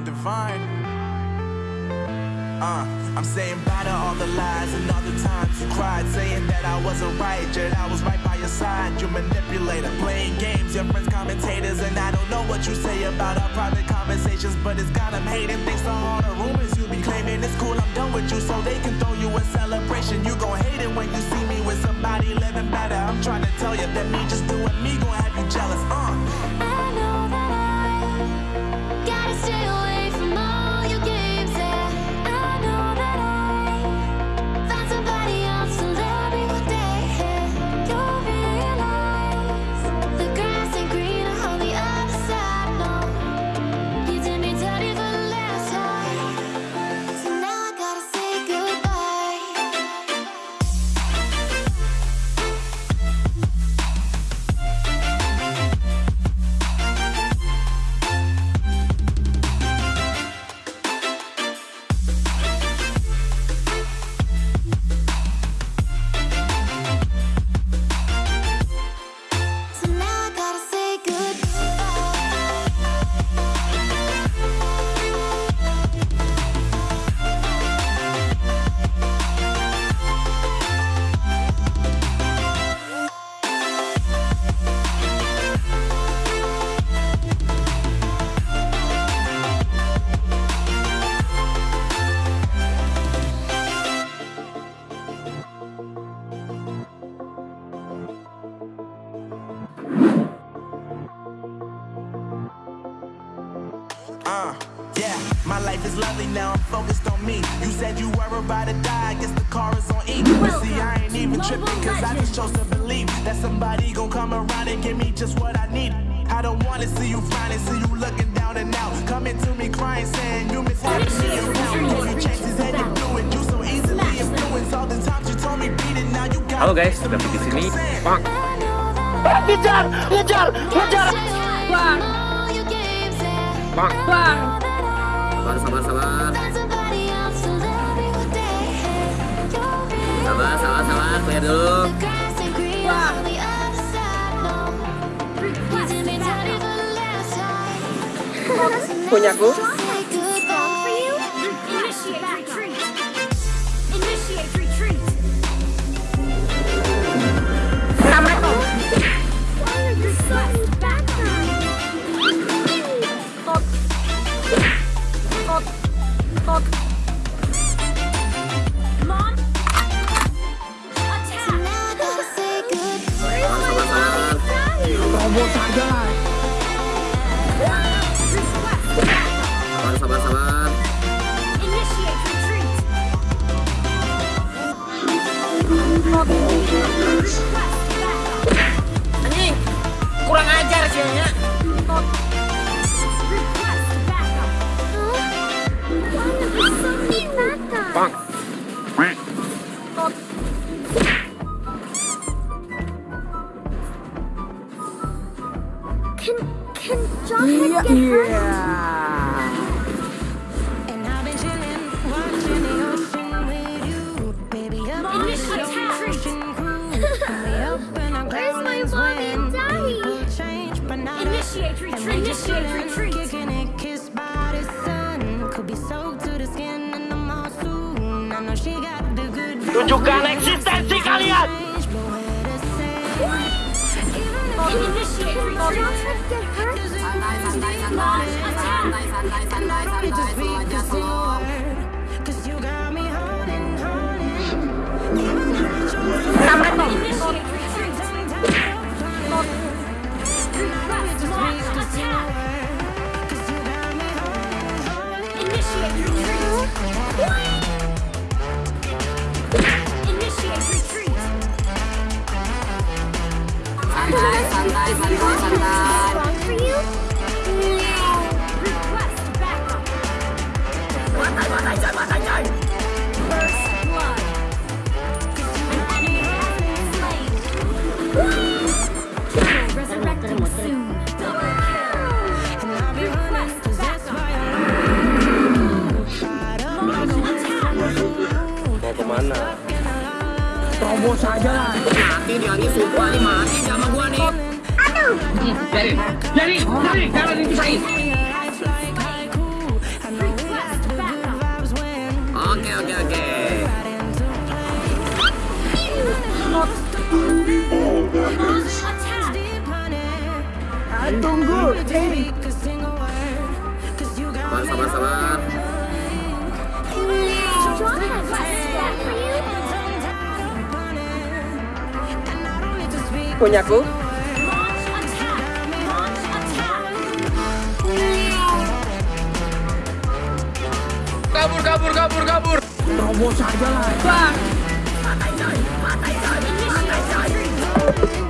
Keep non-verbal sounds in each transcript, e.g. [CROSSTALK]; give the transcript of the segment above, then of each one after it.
Divine. Uh, I'm saying bye to all the lies and all the times you cried, saying that I wasn't right, yet I was right by your side. You manipulator, playing games, your friends commentators, and I don't know what you say about our private conversations, but it's got them hating. Thanks to all the rumors you be claiming, it's cool, I'm done with you, so they can throw you a celebration. You gon' hate it when you see me with somebody living better. I'm trying to tell you that me just doing me gon' have you jealous. Uh. Life is lovely now, I'm focused on me. You said you were about to die, I guess the car is on E. But see, I ain't even tripping, cause I just chose to believe that somebody gon' come around and give me just what I need. I don't wanna see you frowning, see you looking down and out. Coming to me crying, saying you miss having me around. Gave you chances and you blew it. You so easily influenced all the times you told me beat it, now you got Halo guys, David di sini. Bang, Ngejar, ngejar, ngejar. Bang. bang. Bang. Sabar, sabar, sabar. Sabar, sabar, sabar. Clear dulu. Punyaku. Anjing, kurang ajar sih ya. Bang. Can can Jughead get hurt? Initiate retreat. Initiate retreat. Tunjukkan eksistensi kalian. Initiate retreat. get hurt? Santai, santai, santai. Santai, santai, santai, santai. Slow aja, slow. Initiate Oke oke oke. Tunggu, Eri. Sabar sabar sabar. Punyaku. kabur, kabur, kabur, kabur. Robos aja lah. Bang. Matai coy, matai coy, matai coy.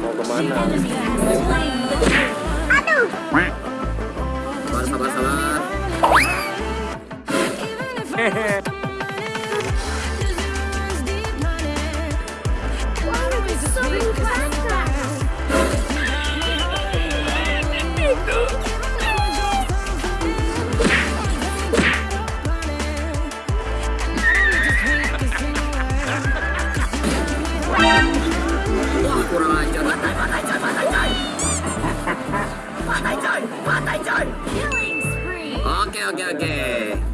Mau ke mana? Aduh. Sabar, sabar, sabar. Hehehe. [LAUGHS] kurang ajar. Matai, matai, coy, matai, coy Matai, coy, matai, coy Oke, oke, oke.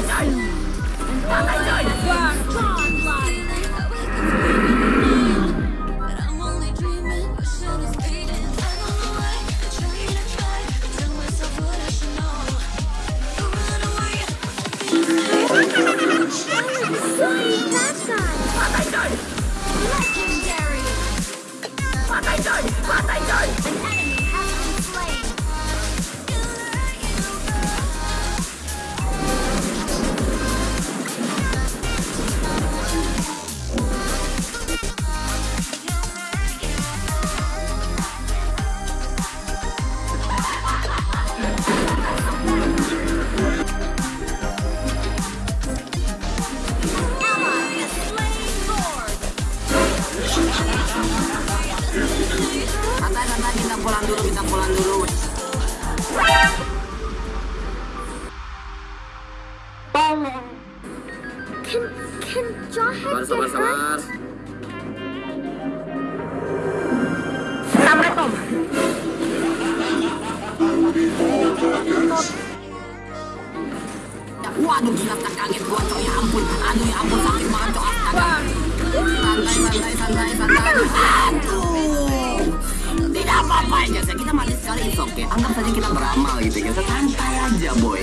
Wow. Sabar, sabar, sabar. Waduh gila tak kaget gua coy. Ya ampun Aduh ya ampun sakit banget coy. Astaga. Santai santai santai santai Aduh Tidak apa-apa aja saya kita mati sekali it's okay. Anggap saja kita beramal gitu ya. Santai aja boy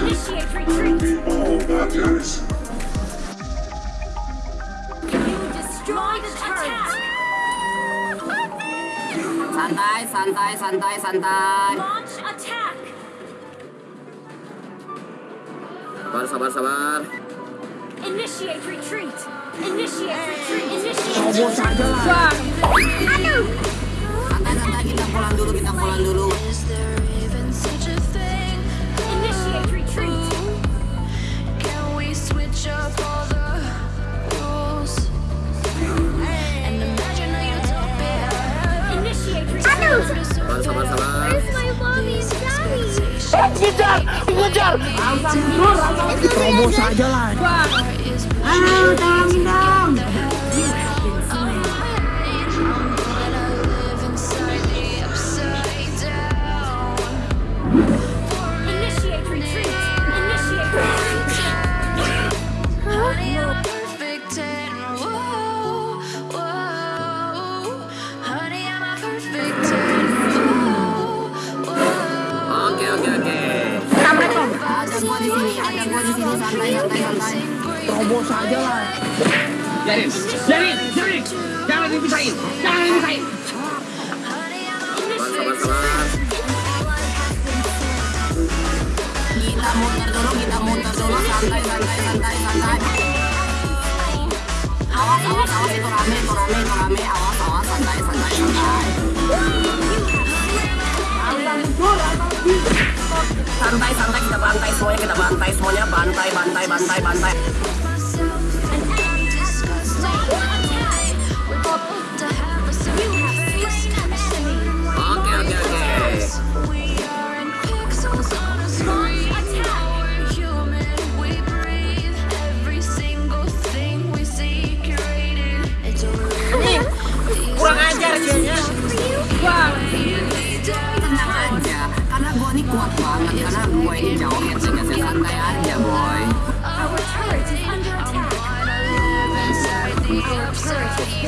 Initiate retreat. You destroyed the turret. Santai santai santai santai Launch attack. Sabar sabar sabar Initiate retreat. Initiate. Aduh. Santai santai kita pulang dulu kita pulang dulu? Ngejar, ngejar. Terobos aja lah. Oh, down, down. Initiate retreat. Initiate retreat. Huh? Perfect ten. Whoa, whoa. Honey, I'm a perfect ten. Whoa, whoa. Okay, okay, okay. Come on, come on. Terobos aja lah. Biarin, biarin, biarin. Jangan dipisahin, jangan dipisahin. Sabar sabar sabar Kita muter dulu kita muter dulu. Santai santai santai santai. Awas awas awas. Itu rame itu rame itu rame. Awas awas santai santai santai. Santai santai. Kita bantai semuanya kita bantai semuanya. Bantai bantai bantai bantai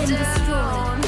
been destroyed.